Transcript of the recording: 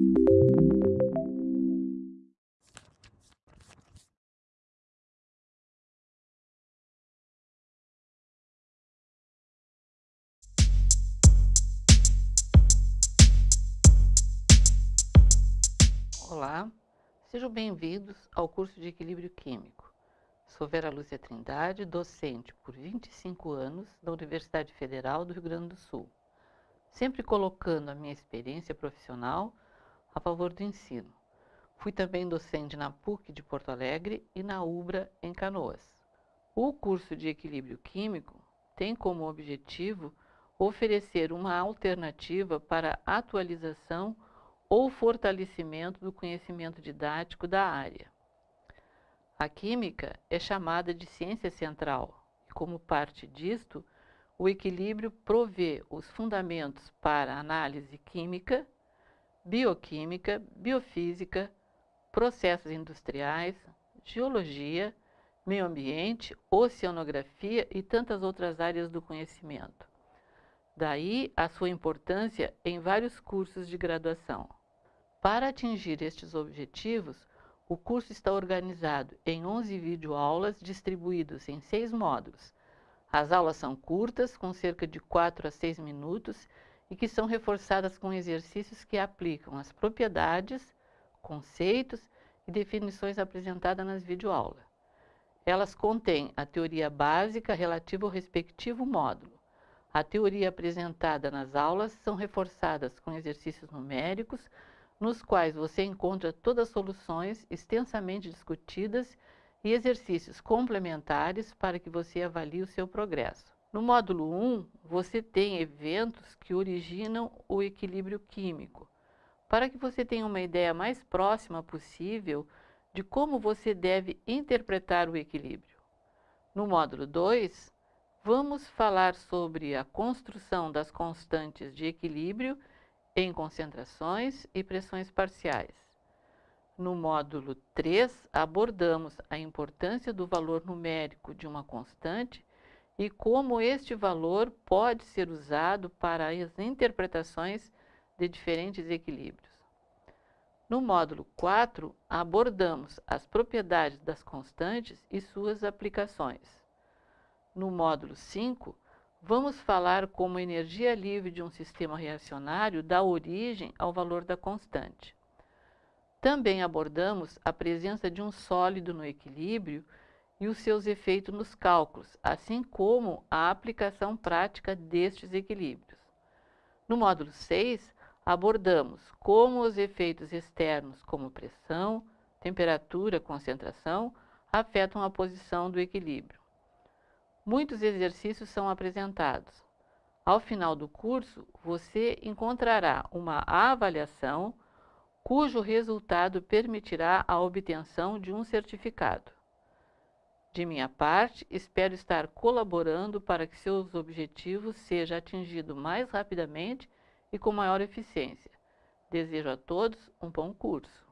Olá, sejam bem-vindos ao curso de Equilíbrio Químico. Sou Vera Lúcia Trindade, docente por 25 anos da Universidade Federal do Rio Grande do Sul, sempre colocando a minha experiência profissional a favor do ensino. Fui também docente na PUC de Porto Alegre e na UBRA em Canoas. O curso de Equilíbrio Químico tem como objetivo oferecer uma alternativa para atualização ou fortalecimento do conhecimento didático da área. A química é chamada de ciência central e, como parte disto, o equilíbrio provê os fundamentos para análise química, bioquímica, biofísica, processos industriais, geologia, meio ambiente, oceanografia e tantas outras áreas do conhecimento. Daí a sua importância em vários cursos de graduação. Para atingir estes objetivos, o curso está organizado em 11 videoaulas distribuídos em seis módulos. As aulas são curtas, com cerca de 4 a 6 minutos, e que são reforçadas com exercícios que aplicam as propriedades, conceitos e definições apresentadas nas videoaulas. Elas contêm a teoria básica relativa ao respectivo módulo. A teoria apresentada nas aulas são reforçadas com exercícios numéricos, nos quais você encontra todas as soluções extensamente discutidas e exercícios complementares para que você avalie o seu progresso. No módulo 1, você tem eventos que originam o equilíbrio químico, para que você tenha uma ideia mais próxima possível de como você deve interpretar o equilíbrio. No módulo 2, vamos falar sobre a construção das constantes de equilíbrio em concentrações e pressões parciais. No módulo 3, abordamos a importância do valor numérico de uma constante e como este valor pode ser usado para as interpretações de diferentes equilíbrios. No módulo 4, abordamos as propriedades das constantes e suas aplicações. No módulo 5, Vamos falar como a energia livre de um sistema reacionário dá origem ao valor da constante. Também abordamos a presença de um sólido no equilíbrio e os seus efeitos nos cálculos, assim como a aplicação prática destes equilíbrios. No módulo 6, abordamos como os efeitos externos, como pressão, temperatura, concentração, afetam a posição do equilíbrio. Muitos exercícios são apresentados. Ao final do curso, você encontrará uma avaliação cujo resultado permitirá a obtenção de um certificado. De minha parte, espero estar colaborando para que seus objetivos sejam atingidos mais rapidamente e com maior eficiência. Desejo a todos um bom curso.